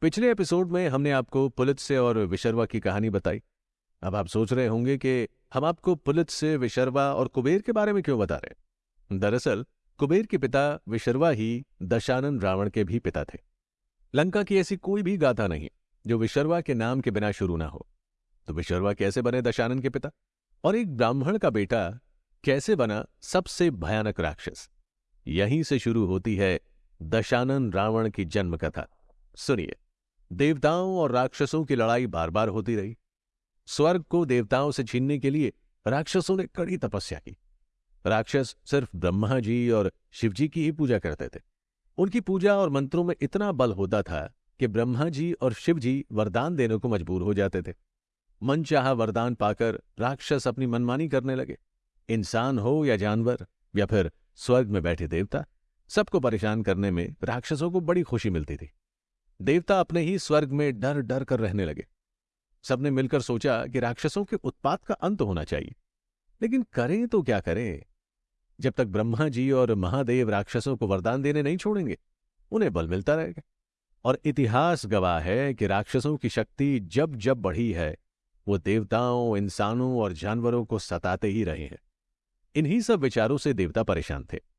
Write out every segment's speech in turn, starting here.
पिछले एपिसोड में हमने आपको पुलित से और विशर्वा की कहानी बताई। अब आप सोच रहे होंगे कि हम आपको पुलित से, विशर्वा और कुबेर के बारे में क्यों बता रहे दरअसल, कुबेर के पिता विशर्वा ही दशानन रावण के भी पिता थे। लंका की ऐसी कोई भी गाथा नहीं जो विशर्वा के नाम के बिना शुरू ना हो। तो विशर्वा कैसे बने दशानन के पिता? और एक ब्राह्मण का बेटा कैसे बना सबसे भयानक राक्षस? यहीं से शुरू होती है दशानन रावण की जन्म कथा सुनिए। देवताओं और राक्षसों की लड़ाई बार बार होती रही। स्वर्ग को देवताओं से छीनने के लिए राक्षसों ने कड़ी तपस्या की। राक्षस सिर्फ़ ब्रह्मा जी और शिवजी की ही पूजा करते थे। उनकी पूजा और मंत्रों में इतना बल होता था कि ब्रह्मा जी और शिव जी वरदान देने को मजबूर हो जाते थे। मनचाहा वरदान पाकर राक्षस अपनी मनमानी करने लगे। इंसान हो या जानवर या फिर स्वर्ग में बैठे देवता, सबको परेशान करने में राक्षसों को बड़ी खुशी मिलती थी। देवता अपने ही स्वर्ग में डर डर कर रहने लगे। सबने मिलकर सोचा कि राक्षसों के उत्पात का अंत होना चाहिए। लेकिन करें तो क्या करें? जब तक ब्रह्मा जी और महादेव राक्षसों को वरदान देने नहीं छोड़ेंगे, उन्हें बल मिलता रहेगा। और इतिहास गवाह है कि राक्षसों की शक्ति जब जब बढ़ी है, वो देवताओं, इंसानों और जानवरों को सताते ही रहे हैं। इन्हीं सब विचारों से देवता परेशान थे।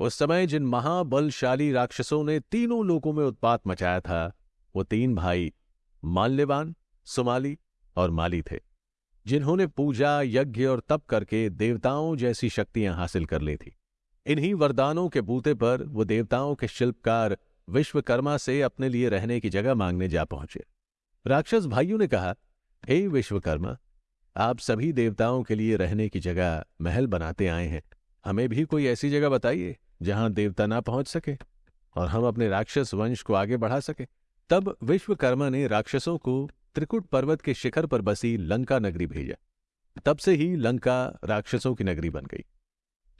उस समय जिन महाबलशाली राक्षसों ने तीनों लोकों में उत्पात मचाया था, वो तीन भाई माल्यवान, सुमाली और माली थे, जिन्होंने पूजा, यज्ञ और तप करके देवताओं जैसी शक्तियाँ हासिल कर ली थी। इन्हीं वरदानों के बूते पर वो देवताओं के शिल्पकार विश्वकर्मा से अपने लिए रहने की जगह मांगने जा पहुँचे। राक्षस भाइयों ने कहा, हे विश्वकर्मा, आप सभी देवताओं के लिए रहने की जगह महल बनाते आए हैं। हमें भी कोई ऐसी जगह बताइए जहाँ देवता ना पहुँच सके और हम अपने राक्षस वंश को आगे बढ़ा सके। तब विश्वकर्मा ने राक्षसों को त्रिकुट पर्वत के शिखर पर बसी लंका नगरी भेजा। तब से ही लंका राक्षसों की नगरी बन गई।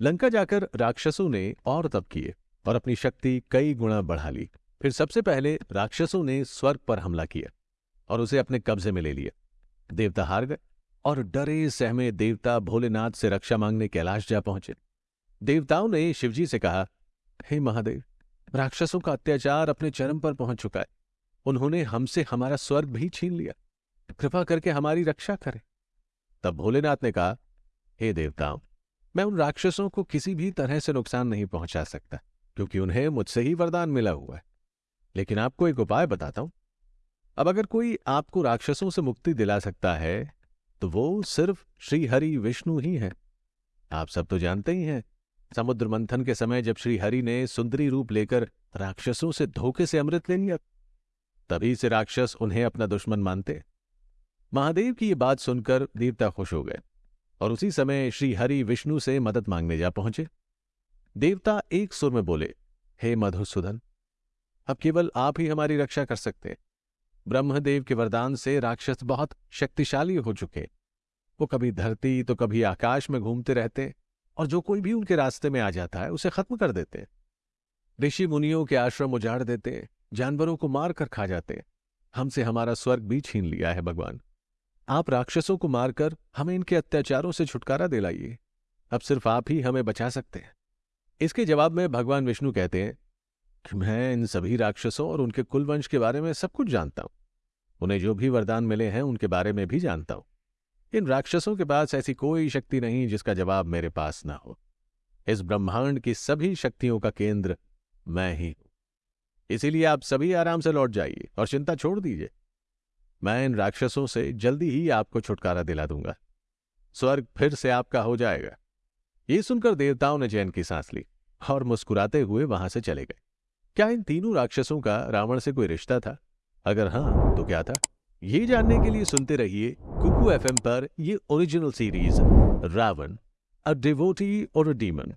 लंका जाकर राक्षसों ने और तप किए और अपनी शक्ति कई गुणा बढ़ा ली। फिर सबसे पहले राक्षसों ने स्वर्ग पर हमला किया और उसे अपने कब्जे में ले लिया। देवता हार गए और डरे सहमे देवता भोलेनाथ से रक्षा मांगने कैलाश जा पहुँचे। देवताओं ने शिवजी से कहा, हे महादेव, राक्षसों का अत्याचार अपने चरम पर पहुँच चुका है। उन्होंने हमसे हमारा स्वर्ग भी छीन लिया। कृपा करके हमारी रक्षा करें। तब भोलेनाथ ने कहा, हे देवताओं, मैं उन राक्षसों को किसी भी तरह से नुकसान नहीं पहुँचा सकता, क्योंकि उन्हें मुझसे ही वरदान मिला हुआ है। लेकिन आपको एक उपाय बताता हूँ। अब अगर कोई आपको राक्षसों से मुक्ति दिला सकता है तो वो सिर्फ़ श्रीहरि विष्णु ही है। आप सब तो जानते ही हैं समुद्र मंथन के समय जब श्रीहरि ने सुंदरी रूप लेकर राक्षसों से धोखे से अमृत ले लिया, तभी से राक्षस उन्हें अपना दुश्मन मानते। महादेव की ये बात सुनकर देवता खुश हो गए और उसी समय श्री हरि विष्णु से मदद मांगने जा पहुँचे। देवता एक सुर में बोले, हे मधुसूदन, अब केवल आप ही हमारी रक्षा कर सकते। ब्रह्मदेव के वरदान से राक्षस बहुत शक्तिशाली हो चुके। वो कभी धरती तो कभी आकाश में घूमते रहते। और जो कोई भी उनके रास्ते में आ जाता है, उसे खत्म कर देते ऋषि मुनियों के आश्रम उजाड़ देते जानवरों को मारकर खा जाते हमसे हमारा स्वर्ग भी छीन लिया है, भगवान। आप राक्षसों को मारकर हमें इनके अत्याचारों से छुटकारा दिलाइए। अब सिर्फ़ आप ही हमें बचा सकते हैं। इसके जवाब में भगवान विष्णु कहते हैं कि मैं इन सभी राक्षसों और उनके कुलवंश के बारे में सब कुछ जानता हूँ। उन्हें जो भी वरदान मिले हैं, उनके बारे में भी जानता हूँ। इन राक्षसों के पास ऐसी कोई शक्ति नहीं जिसका जवाब मेरे पास ना हो। इस ब्रह्मांड की सभी शक्तियों का केंद्र मैं ही हूँ। इसीलिए आप सभी आराम से लौट जाइए और चिंता छोड़ दीजिए। मैं इन राक्षसों से जल्दी ही आपको छुटकारा दिला दूँगा। स्वर्ग फिर से आपका हो जाएगा। ये सुनकर देवताओं ने जैन की सांस ली और मुस्कुराते हुए वहाँ से चले गए। क्या इन तीनों राक्षसों का रावण से कोई रिश्ता था? अगर हाँ तो क्या था? ये जानने के लिए सुनते रहिए कुकू एफएम पर ये original series Ravan a devotee और अ डीमन